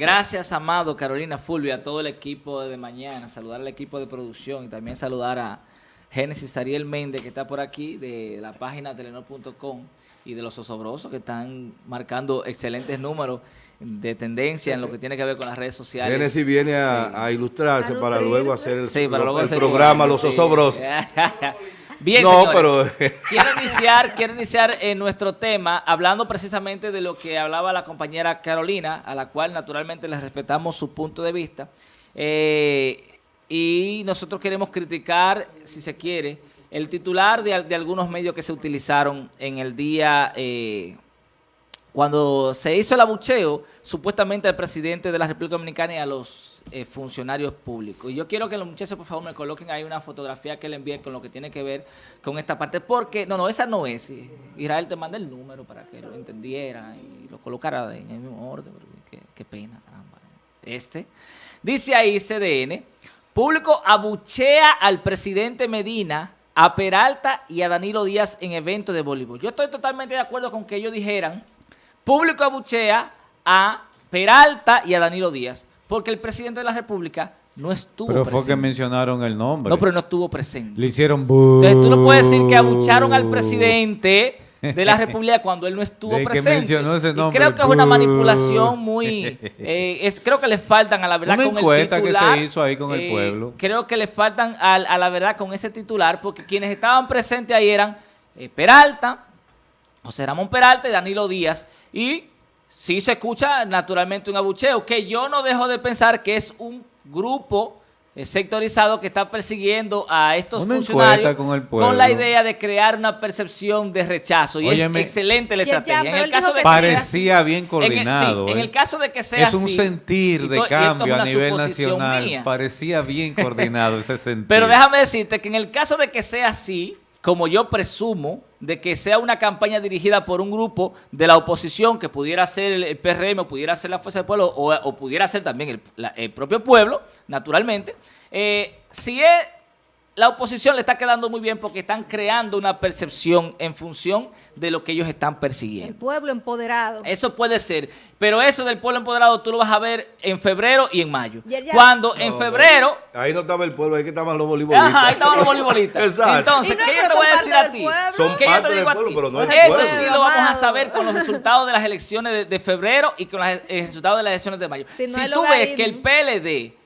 Gracias, Amado, Carolina, Fulvio, a todo el equipo de mañana, saludar al equipo de producción y también saludar a Génesis Ariel Méndez, que está por aquí, de la página telenor.com y de los osobrosos que están marcando excelentes números de tendencia en lo que tiene que ver con las redes sociales. Génesis viene a, a ilustrarse A para luego hacer el, Sí, para lo- luego el hacer- programa Los sí. Bien, No, señores. pero- quiero iniciar, quiero iniciar en nuestro tema hablando precisamente de lo que hablaba la compañera Carolina, a la cual naturalmente le respetamos su punto de vista. Eh, y nosotros queremos criticar, si se quiere, el titular de algunos medios que se utilizaron en el día... eh, cuando se hizo el abucheo, supuestamente al presidente de la República Dominicana y a los eh, funcionarios públicos. Y yo quiero que los muchachos, por favor, me coloquen ahí una fotografía que le envíe con lo que tiene que ver con esta parte. Porque, no, no, esa no es. Israel te manda el número para que lo entendiera y lo colocara en el mismo orden. qué, qué pena, caramba. Este. Dice ahí CDN, público abuchea al presidente Medina, a Peralta y a Danilo Díaz en evento de voleibol. Yo estoy totalmente de acuerdo con que ellos dijeran público abuchea a Peralta y a Danilo Díaz, porque el presidente de la República no estuvo Pero fue que presente. mencionaron el nombre. No, pero no estuvo presente. Le hicieron bu. Entonces tú no puedes decir que abucharon al presidente de la República cuando él no estuvo De que presente. mencionó ese Y nombre, creo que es una manipulación muy... eh, es, creo que le faltan a la verdad Una con el encuesta que titular. se hizo ahí con el pueblo. Creo que le faltan a, a la verdad con ese titular porque quienes estaban presentes ahí eran eh, Peralta, José Ramón Peralta y Danilo Díaz. Y sí se escucha naturalmente un abucheo, que yo no dejo de pensar que es un grupo sectorizado que está persiguiendo a estos Una funcionarios con el la idea de crear una percepción de rechazo. Y Óyeme. es excelente la Ya, ya, estrategia. en el caso de que que sea Parecía así- bien en el- coordinado. en ¿eh? el caso de que sea es un así, sentir de es cambio a nivel nacional. mía. Parecía bien coordinado ese sentir. Pero déjame decirte que en el caso de que sea así, como yo presumo, de que sea una campaña dirigida por un grupo de la oposición que pudiera ser el, PRM o pudiera ser la Fuerza del Pueblo o, pudiera ser también el propio pueblo, naturalmente, eh, si es, la oposición le está quedando muy bien porque están creando una percepción en función de lo que ellos están El persiguiendo. pueblo empoderado. Eso puede ser, pero eso del pueblo empoderado tú lo vas a ver en febrero y en mayo. Ya, ya. Cuando en febrero... Ahí no estaba el pueblo, ahí que estaban los voleibolistas. Ajá, ahí estaban los voleibolistas. Exacto. Entonces, no, ¿qué yo te voy a decir a del ti? pueblo. Son ¿Qué yo parte te del digo a pueblo, ti? pero no es Eso pueblo. sí lo vamos a saber con los resultados de las elecciones de, de febrero y con los resultados de las elecciones de mayo. Si Si, no hay tú ves que el PLD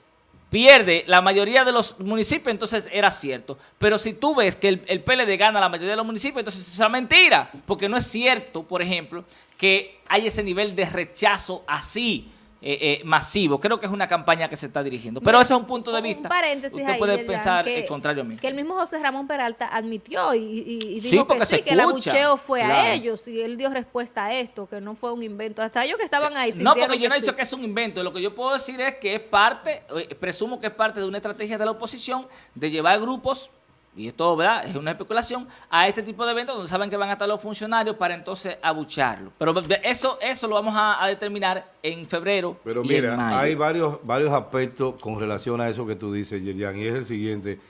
pierde la mayoría de los municipios, entonces era cierto. Pero si tú ves que el, el PLD gana la mayoría de los municipios, entonces es una mentira. Porque no es cierto, por ejemplo, que hay ese nivel de rechazo así. Eh, eh, masivo. Creo que es una campaña que se está dirigiendo. Pero ese es un punto de Un vista. paréntesis Usted ahí, puede Yerjan, pensar que- el contrario a mí. Que el mismo José Ramón Peralta admitió y, y- y Sí, dijo porque que sí, que el abucheo fue claro. a ellos y él dio respuesta a esto, que no fue un invento. Hasta ellos que estaban ahí No, porque yo no he sí. dicho que es un invento. Lo que yo puedo decir es que es parte, eh, presumo que es parte de una estrategia de la oposición de llevar grupos, y esto ¿verdad? es una especulación, a este tipo de eventos donde saben que van a estar los funcionarios para entonces abucharlo. Pero eso, eso lo vamos a, a determinar en febrero. Pero y en mira, mayo. hay varios, varios aspectos con relación a eso que tú dices, Yerian, y es el siguiente.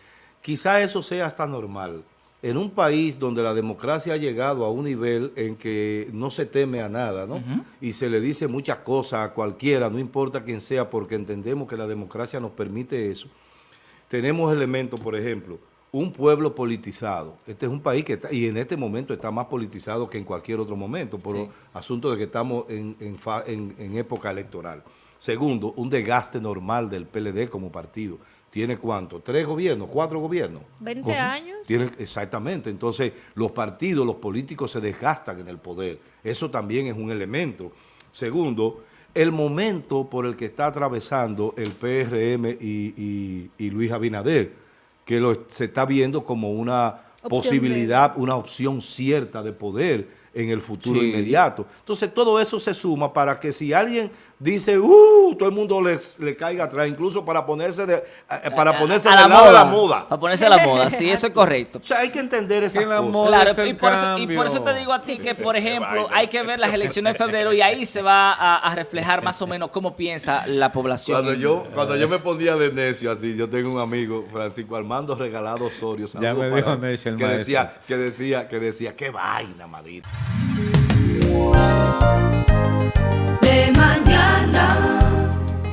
Quizá eso sea hasta normal. En un país donde la democracia ha llegado a un nivel en que no se teme a nada, ¿no? Y se le dice muchas cosas a cualquiera, no importa quién sea, porque entendemos que la democracia nos permite eso. Tenemos elementos, por ejemplo, un pueblo politizado. Este es un país que está, y en este momento está más politizado que en cualquier otro momento, por Sí. asunto de que estamos en, en fa- en- en época electoral. Segundo, un desgaste normal del PLD como partido. ¿Tiene cuánto? ¿Tres gobiernos? ¿Cuatro gobiernos? 20 Cosa- años. Tiene, exactamente. Entonces, los partidos, los políticos se desgastan en el poder. Eso también es un elemento. Segundo, el momento por el que está atravesando el PRM y, y- y Luis Abinader, que lo, se está viendo como una Opción posibilidad, una opción cierta de poder en el futuro Sí. inmediato. Entonces, todo eso se suma para que si alguien dice, uh, todo el mundo le, le caiga atrás, incluso para ponerse de, eh, para A- ponerse a del lado de la moda. Para ponerse a la moda, sí, eso es correcto. O sea, hay que entender esas Que la cosas. moda Claro, es el y por, eso, y por eso cambio. te digo a ti que, por ejemplo, hay que ver las elecciones de febrero y ahí se va a, a reflejar más o menos cómo piensa la población. Cuando en- yo, cuando yo me ponía de necio así, yo tengo un amigo, Francisco Armando Regalado Osorio, saludo me dijo necio el que maestro. decía, que decía, que decía, qué vaina, madita.